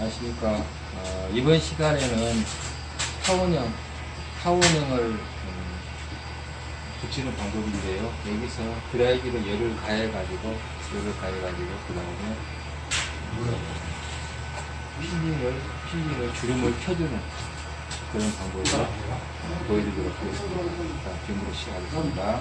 아시니까 어, 이번 시간에는 타원형 타원형을 음, 붙이는 방법인데요. 여기서 드라이기로 열을 가해 가지고 열을 가해 가지고 그 다음에 필링을 필링을 주름을 펴주는 그런 방법을 보여드리도록 하겠습니다. 자, 지금부터 시작하겠습니다.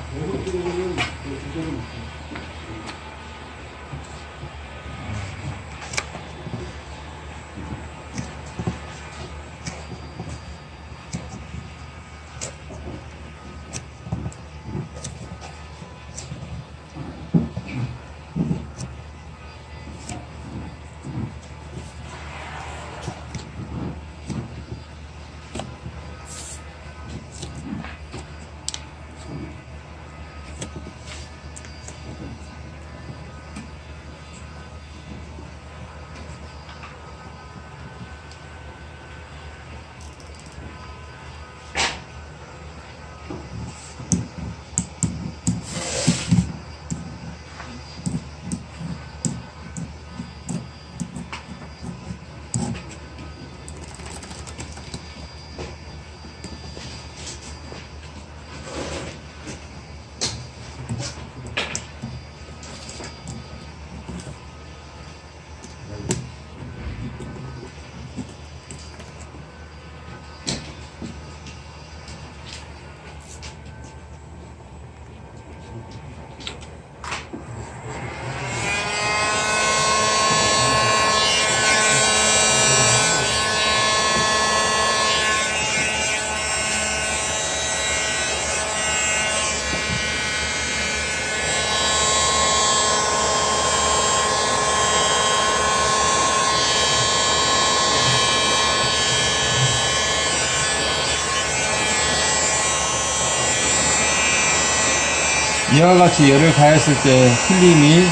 이와 같이 열을 가했을 때 필름이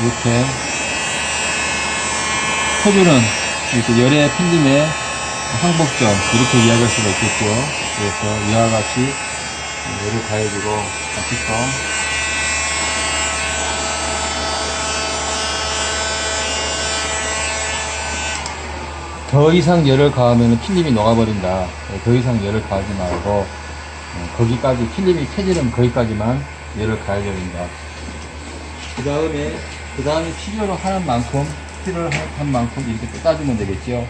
이렇게 퍼주는 이렇게 열의 필름의 항복점 이렇게 이야기할 수가 있겠죠. 그래서 이와 같이 열을 가해주고 다시서 더 이상 열을 가하면 필름이 녹아버린다. 더 이상 열을 가하지 말고 어, 거기까지 필름이 켜지는 거기까지만 열을 가해야 된다. 그 다음에 그 다음에 필요로 하는 만큼 필요로 한 만큼 이렇게 또 따주면 되겠죠.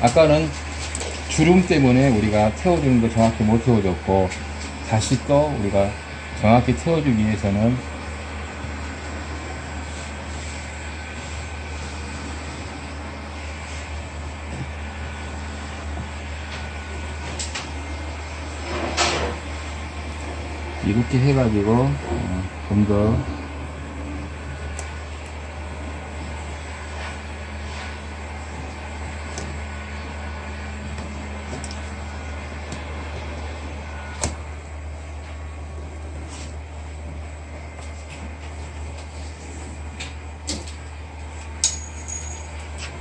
아까는 주름 때문에 우리가 태워주는 거 정확히 못 태워줬고 다시 또 우리가 정확히 태워주기 위해서는 이렇게 해가지고 어, 좀더.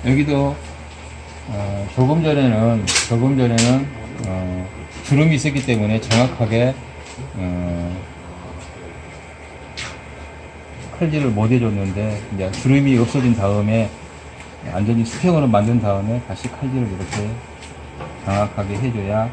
여기도 어, 조금 전에는 조금 전에는 어, 주름이 있었기 때문에 정확하게 어, 칼질을 못 해줬는데 이제 주름이 없어진 다음에 완전히 수평으로 만든 다음에 다시 칼질을 이렇게 정확하게 해줘야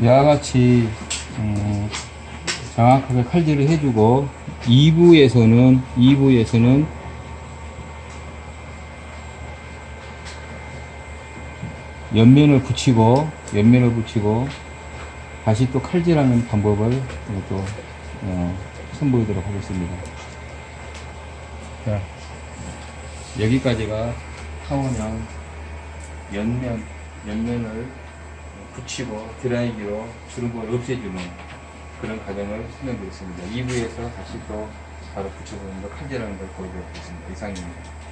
이와 같이 음, 정확하게 칼질을 해주고 2부에서는 2부에서는 옆면을 붙이고 옆면을 붙이고 다시 또 칼질하는 방법을 또 어, 선보이도록 하겠습니다. 자, 여기까지가 타원형 옆면 옆면을 붙이고 드라이기로 주름을 없애주는 그런 과정을 설명드렸습니다. 2부에서 다시 또 바로 붙여보는 걸 칼질하는 걸 보여드리겠습니다. 이상입니다.